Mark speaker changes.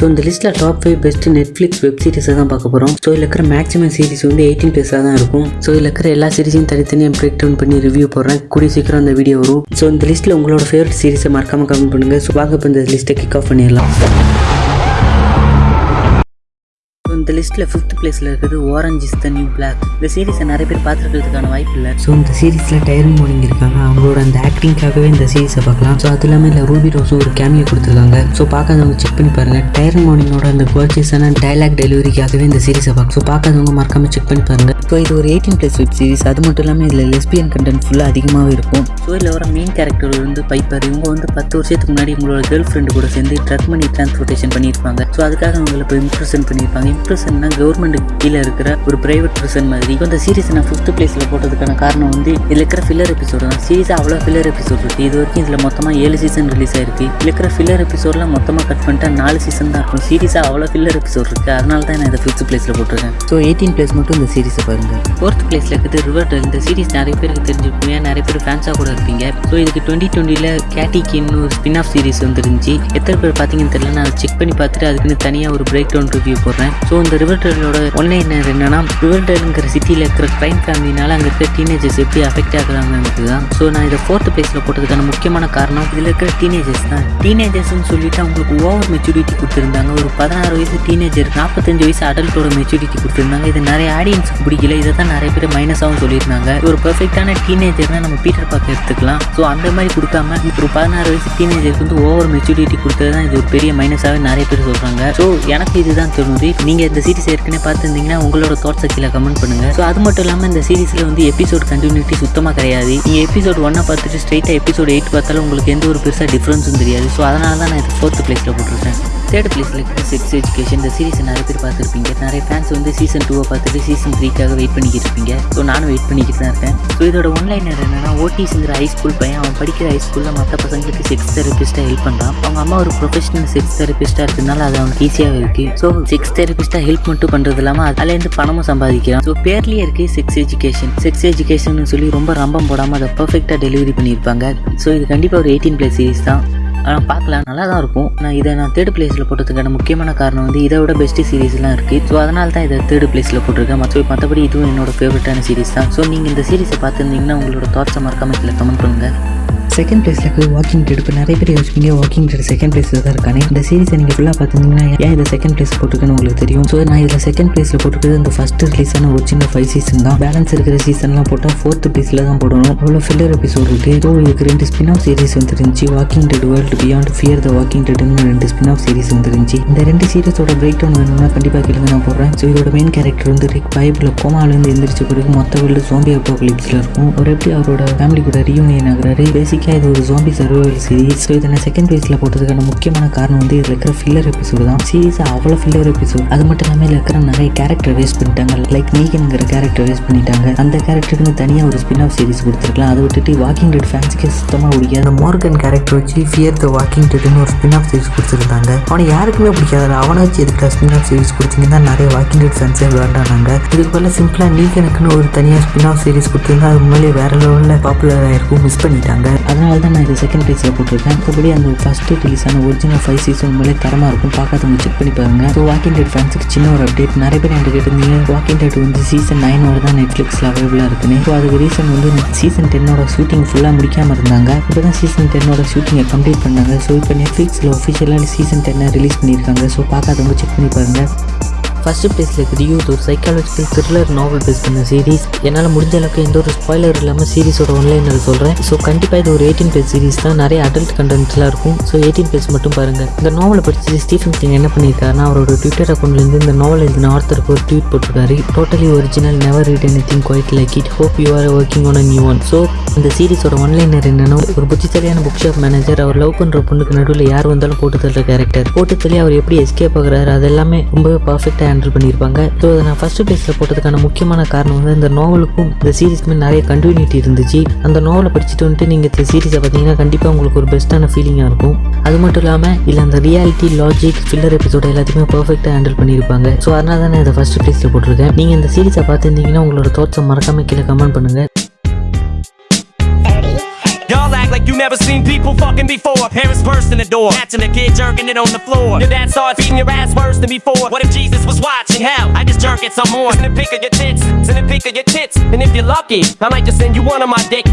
Speaker 1: So இந்த லிஸ்ட்டில் top five best Netflix web சீரிஸை தான் பார்க்க போகிறோம் ஸோ இதில் இருக்கிற மேக்ஸிமம் சீரிஸ் வந்து எயிட்டீன் ப்ளஸாக தான் இருக்கும். ஸோ இதில் இருக்கிற எல்லா சீரிஸையும் தனித்தனியாக பிரேக் டவுன் பண்ணி ரிவ்யூ போடுறேன். கூடிய சீக்கிரம் அந்த வீடியோ வரும். ஸோ இந்த லிஸ்ட்டில் உங்களோட ஃபேவரட் சீரிஸை மறக்காமல் கமெண்ட் பண்ணுங்கள் ஸோ வாங்க இப்போ இந்த லிஸ்ட்டை கிக் ஆஃப் பண்ணிடலாம். இந்த லிஸ்ட்டில் ஃபிஃப்த் பிளேஸில் இருக்குது orange is the new black இந்த சீரிஸை நிறைய பேர் பார்த்துருக்கிறதுக்கான வாய்ப்பு இல்லை. ஸோ இந்த சீரிஸில் டைரன் மோனிங் இருக்காங்க. அவங்களோட அந்த ஆக்டிங்காகவே இந்த சீரிஸை பார்க்கலாம். ஸோ அது இல்லாமல் இல்லை ரூபி ரோஸும் ஒரு கேமியோ கொடுத்துருக்காங்க. ஸோ பார்க்காதவங்க செக் பண்ணி பாருங்கள் டைரன் மோனிங்கோட அந்த கோச்சஸான டைலாக் டெலிவரிக்காகவே இந்த சீரிஸை பார்க்க ஸோ பார்க்காதவங்க மறக்காமல் செக் பண்ணி பாருங்கள் ஸோ இது ஒரு எயிட்டீன் ப்ளஸ் வெப் சீரிஸ் அது மட்டும் இல்லாமல் இதில் லெஸ்பியன் கண்டென்ட் ஃபுல்லாக அதிகமாகவே இருக்கும். ஸோ இதில் வர மெயின் கேரக்டர் வந்து பைப்பர் இவங்க வந்து பத்து வருஷத்துக்கு முன்னாடி உங்களோட கேர்ள் ஃப்ரெண்டு கூட சேர்ந்து ட்ரக் மணி டிரான்ஸ்போர்ட்டேஷன் பண்ணியிருப்பாங்க. ஸோ அதுக்காக அவங்களை இப்போ இம்ப்ரெஷன் பண்ணியிருப்பாங்க. இம்ப்ரெஷன்னா கவர்மெண்ட் கீழே இருக்கிற ஒரு பிரைவேட் ப்ரிசன் மாதிரி. இந்த சீரிஸ் நான் ஃபிஃப்த் பிளேஸில் போட்டதுக்கான காரணம் வந்து இதில் இருக்கிற ஃபில்லர் எபிசோடு தான். சீரிஸ் அவ்வளோ ஃபில்லர் எபிசோட் இருக்குது இது வரைக்கும் இதில் மொத்தமாக ஏழு சீசன் ரிலீஸ் ஆயிருக்கு. இதில் இருக்கிற ஃபில்லர் எபிசோட்லாம் மொத்தமாக கட் பண்ணிட்டா நாலு சீசன் தான் இருக்கும். சீரிஸாக அவ்வளோ ஃபில்லர் எபிசோட் இருக்குது அதனால தான் நான் இதை ஃபிஃப்த் பிளேஸில் போட்டிருக்கேன். ஸோ எயிட்டீன் பிளேஸ் மட்டும் இந்த சீரிஸை பாருங்கள் ஃபோர்த் பிளேஸில் இருக்குது ரிவர் இந்த சீரிஸ் நிறைய பேருக்கு தெரிஞ்சிருப்பீங்க நிறைய பேர் ஃபேன்ஸாக கூட இருப்பீங்க. ஸோ இதுக்கு டுவெண்ட்டி டுவெண்ட்டியில் கேட்டிக்கின்னு ஒரு ஸ்பின் ஆஃப் சீரிஸ் வந்துருந்துச்சு. எத்தனை பேர் பார்த்தீங்கன்னு தெரியல நான் செக் பண்ணி பார்த்துட்டு அதுக்குன்னு தனியாக ஒரு பிரேக் டவுன் ரிவ்யூ போடுறேன். ஸோ இந்த ரிவர் டேலோட ஒன்லைனர் என்னன்னா ரிவர்டேலுங்கிற சிட்டியில் இருக்கிற கிரைம் ஃபேமிலினால அங்கே இருக்கிற டீனேஜர்ஸ் எப்படி அஃபெக்ட் ஆகுறாங்கன்றது தான் ஸோ நான் இதை ஃபோர்த் பிளேஸில் போட்டதுக்கான முக்கியமான காரணம் இதில் இருக்கிற டீனேஜர்ஸ் தான். டீனேஜர்ஸ்னு சொல்லிட்டு அவங்களுக்கு ஓவர் மெச்சூரிட்டி கொடுத்துருந்தாங்க. ஒரு பதினாறு வயசு டீனேஜர் நாற்பத்தஞ்சு வயசு அடல்ட்டோட மெச்சூரிட்டி கொடுத்துருந்தாங்க. இது நிறைய ஆடியன்ஸுக்கு பிடிக்கல. இதை தான் நிறைய பேர் மைனஸாகவும் சொல்லியிருந்தாங்க. ஒரு பர்ஃபெக்டான டீனேஜர்னா நம்ம பீட்டர் பார்க்க எடுத்துக்கலாம். ஸோ அந்த மாதிரி கொடுக்காம ஒரு பதினாறு வயசு டீனேஜருக்கு வந்து ஓவர் மெச்சூரிட்டி கொடுத்தது தான் இது ஒரு பெரிய மைனஸாகவே நிறைய பேர் சொல்கிறாங்க ஸோ எனக்கு இதுதான் தோணுது. நீங்கள் இந்த சீரிஸ் ஏற்கனவே பார்த்துருந்தீங்கன்னா உங்களோட தாட்ஸை கீழே கமெண்ட் பண்ணுங்கள் ஸோ அது மட்டும் இல்லாமல் இந்த சீரிஸில் வந்து எபிசோட் கண்டினியூட்டி சுத்தமாக கிடையாது. நீங்கள் எபிசோட் ஒன்னை பார்த்துட்டு ஸ்ட்ரைட்டாக எபிசோட் எயிட் பார்த்தாலும் உங்களுக்கு எந்த ஒரு பெருசாக டிஃப்ரென்ஸும் தெரியாது. ஸோ அதனால தான் நான் இது ஃபோர்த்து பிளேஸில் போட்டிருக்கேன். தேர்ட் பிளேஸில் செக்ஸ் எஜுகேஷன் இந்த சீரிஸை நிறைய பேர் பார்த்துருப்பீங்க. நிறைய ஃபேன்ஸ் வந்து சீசன் டூவை பார்த்துட்டு சீசன் த்ரீக்காக வெயிட் பண்ணிக்கிட்டு இருப்பீங்க. ஸோ நானும் வெயிட் பண்ணிக்கிட்டு தான் இருக்கேன். ஸோ இதோட ஒன்லைனர் என்னன்னா ஓடிஸ்ங்கிற ஹை ஸ்கூல் பையன் அவன் படிக்கிற ஹை ஸ்கூலில் மற்ற பசங்களுக்கு செக்ஸ் தெரபிஸ்ட்டாக ஹெல்ப் பண்ணுறான் அவங்க அம்மா ஒரு ப்ரொஃபஷனல் செக்ஸ் தெரபிஸ்ட்டாக இருக்கிறதுனால அது அவனுக்கு ஈஸியாக இருக்குது ஸோ செக்ஸ் தெரபிஸ்ட்டாக ஹெல்ப் மட்டும் பண்ணுறது இல்லாமல் அதுலேருந்து பணமும் சம்பாதிக்கிறான். ஸோ பேர்லேயே இருக்குது செக்ஸ் எஜுகேஷன் செக்ஸ் எஜுகேஷன் சொல்லி ரொம்ப ரம்பம் போடாமல் அதை பர்ஃபெக்டாக டெலிவரி பண்ணியிருப்பாங்க. ஸோ இது கண்டிப்பாக ஒரு எயிட்டீன் ப்ளஸ் சீரிஸ் தான். ஆனால் பார்க்கலாம் நல்லா தான் இருக்கும். நான் இதை நான் தேர்ட் பிளேஸில் போட்டதுக்கான முக்கியமான காரணம் வந்து இதை விட பெஸ்ட் சீரிஸ்லாம் இருக்குது ஸோ அதனால தான் இதை தேர்ட் பிளேஸில் போட்டிருக்கேன். மற்ற மற்றபடி இதுவும் என்னோட ஃபேவரட்டான சீரிஸ் தான். ஸோ நீங்கள் இந்த சீரிஸை பார்த்துருந்தீங்கன்னா உங்களோட தாட்ஸை மறக்காமல் கீழே கமெண்ட் பண்ணுங்கள் செகண்ட் பிளேஸில் இருக்குது வாக்கிங் டெட் இப்போ நிறைய பேர் யோசிப்பீங்க வாக்கிங் டெட் செகண்ட் பிளேஸில் தான் இருக்கானே இந்த சீரிஸை நீங்கள் ஃபுல்லாக பார்த்துருந்தீங்கன்னா ஏன் இதை செகண்ட் பிளேஸ் போட்டிருக்கேன்னு உங்களுக்கு தெரியும்? ஸோ நான் இதில் செகண்ட் பிளேஸில் போட்டுக்கிறது இந்த ஃபஸ்ட்டு ரிலீஸான ஒரு சின்ன ஃபைவ் சீசன் தான். பேலன்ஸ் இருக்கிற சீசன்லாம் போட்டால் ஃபோர்த் பிளேஸில் தான் போடணும். அவ்வளோ ஃபில்லர் எபிசோட் இருக்குது ஸோ இதுக்கு ரெண்டு ஸ்பின் ஆஃப் சீரிஸ் வந்துருந்துச்சு walking dead world beyond fear the walking டெட்னு ரெண்டு ஸ்பின் ஆஃப் சீரிஸ் வந்துருந்துச்சு. இந்த ரெண்டு சீரிஸோட பிரேக் டவுன் வேணும்னா கண்டிப்பாக கேளுங்க நான் போடுறேன். ஸோ இதோட மெயின் கேரக்டர் வந்து ரிக் பைப்பில் கோமாலேருந்து எந்திரிச்ச பிறகு மொத்த வேர்ல்டு ஜோம்பி அப்பாகலிப்ஸில் இருக்கும். அவர் எப்படி அவரோட ஃபேமிலி கூட ரீயூனியன் பேசிக் பேசிக்காக இது ஒரு ஜோம்பி சர்வைவல் சீரிஸ் ஸோ இதனை செகண்ட் பேஸில் போட்டதுக்கான முக்கியமான காரணம் வந்து இதில் இருக்கிற ஃபில்லர் எபிசோடு தான். சீரிஸ் அவ்வளோ ஃபில்லர் எபிசோட் அது மட்டும் இல்லாமல் இதில் இருக்கிற நிறைய கேரக்டர் வேஸ்ட் பண்ணிட்டாங்க. லைக் நீகனுங்கிற கேரக்டர் வேஸ்ட் பண்ணிட்டாங்க. அந்த கேரக்டருக்குன்னு தனியாக ஒரு ஸ்பின் ஆஃப் சீரிஸ் கொடுத்துருக்கலாம். அதை விட்டுட்டு வாக்கிங் டெட் ஃபேன்ஸுக்கே சுத்தமாக பிடிக்காது. அந்த மார்கன் கேரக்டர் வச்சு ஃபியர் த வாக்கிங் டெட்னு ஒரு ஸ்பின் ஆஃப் சீரிஸ் கொடுத்துருந்தாங்க. அவனை யாருக்குமே பிடிக்காது. அவனை வச்சு எதுக்கு ஸ்பின் ஆஃப் சீரிஸ் கொடுத்தீங்கன்னா நிறைய வாக்கிங் டெட் ஃபேன்ஸே வேண்டானாங்க இதுக்கு பதிலாக சிம்பிளாக நீகனுக்குன்னு ஒரு தனியாக ஸ்பின் ஆஃப் சீரிஸ் கொடுத்துருந்தா அது முன்னாடி வேற லெவலில் பாப்புலர் ஆகிருக்கும் மிஸ் பண்ணிட்டாங்க. அதனால தான் நான் இதை செகண்ட் ப்ரைஸில் போட்டிருக்கேன். மற்றபடி அந்த ஃபஸ்ட்டு ரிலீஸ் ஆன ஒரிஜினல் ஃபைவ் சீசன் உண்மையிலே தரமாக இருக்கும். பார்க்காதவங்க செக் பண்ணி பாருங்க. ஸோ வாக்கிங் டேட் ஃபேன்ஸுக்கு சின்ன ஒரு அப்டேட் நிறைய பேர் என்கிட்ட கேட்டிருந்தீங்க வாக்கிங் டேட் வந்து சீசன் நைனோட தான் நெட்ஃப்ளிக்ஸில் அவைலபிளாக இருக்குன்னு. ஸோ அதுக்கு ரீசன் வந்து சீசன் டென்னோட ஷூட்டிங் ஃபுல்லாக முடிக்காமல் இருந்தாங்க. இப்போ தான் சீசன் டென்னோட ஷூட்டிங்கை கம்ப்ளீட் பண்ணாங்க. ஸோ இப்போ நெட்ஃப்ளிக்ஸில் ஒஃபிஷியலாக சீசன் டென்னை ரிலீஸ் பண்ணியிருக்காங்க. ஸோ பார்க்காதவங்க செக் பண்ணி பாருங்கள் ஃபஸ்ட்டு பிளேஸில் இருக்குது யூத் ஒரு சைக்காலஜிக்கல் த்ரில்லர் நாவல் பேஸ் பண்ண சீரிஸ் என்னால் முடிஞ்ச அளவுக்கு எந்த ஒரு ஸ்பாய்லர் இல்லாமல் சீரிஸோட ஒன்லைனில் சொல்கிறேன் ஸோ கண்டிப்பாக இது ஒரு எயிட்டீன் பேஸ் சீரிஸ் தான். நிறைய அடல்ட் கண்டென்ட்லாம் இருக்கும். ஸோ எயிட்டீன் பேஸ் மட்டும் பாருங்கள் இந்த நாவலை படித்து ஸ்டீஃபன் கிங் என்ன பண்ணியிருக்காருன்னா அவரோட ட்விட்டர் அக்கௌண்ட்லேருந்து இந்த நாவல் எழுதின ஆர்த்தருக்கு ஒரு ட்வீட் போட்டிருக்காரு. Totally original never read anything quite like it hope you are working on a new one so இந்த சீரிஸோட ஒன்லைனர் என்னன்னா ஒரு புத்திசாலியான புக் ஷாப் மேனேஜர் அவர் லவ் பண்ணுற பொண்ணுக்கு நடுவில் யார் வந்தாலும் போட்டு தள்ளுற கேரக்டர் போட்டு தள்ளி அவர் எப்படி எஸ்கேப் ஆகுறாரு அது எல்லாமே ரொம்பவே பர்ஃபெக்டாக ஹேண்டில் பண்ணியிருப்பாங்க. ஸோ அதை நான் ஃபஸ்ட்டு பிளேஸில் போட்டதுக்கான முக்கியமான காரணம் வந்து இந்த நாவலுக்கும் இந்த சீரீஸ்க்குமே நிறைய கண்டினியூட்டி இருந்துச்சு. அந்த நாவலை படிச்சுட்டு வந்துட்டு நீங்கள் இந்த சீரீஸை பார்த்தீங்கன்னா கண்டிப்பாக உங்களுக்கு ஒரு பெஸ்ட்டான ஃபீலிங்காக இருக்கும். அது மட்டும் இல்லாமல் இல்லை அந்த ரியாலிட்டி லாஜிக் ஃபில்லர் எபிசோட எல்லாத்தையுமே பர்ஃபெக்டாக ஹேண்டில் பண்ணியிருப்பாங்க. ஸோ அதனால தான் நான் இதை ஃபஸ்ட்டு பிளேஸில் போட்டிருக்கேன். நீங்கள் இந்த சீரீஸை பார்த்துருந்தீங்கன்னா உங்களோட தோட்ஸை மறக்காமல் கீழே கமெண்ட் பண்ணுங்கள்
Speaker 2: never seen people fucking before. Parents burst in the door, catching a kid jerking it on the floor. Your dad starts beating your ass worse than before. What if Jesus was watching? Hell, I just jerk it some more. Send a pic of your tits, send a pic of your tits. And if you're lucky, I might just send you one of my dick.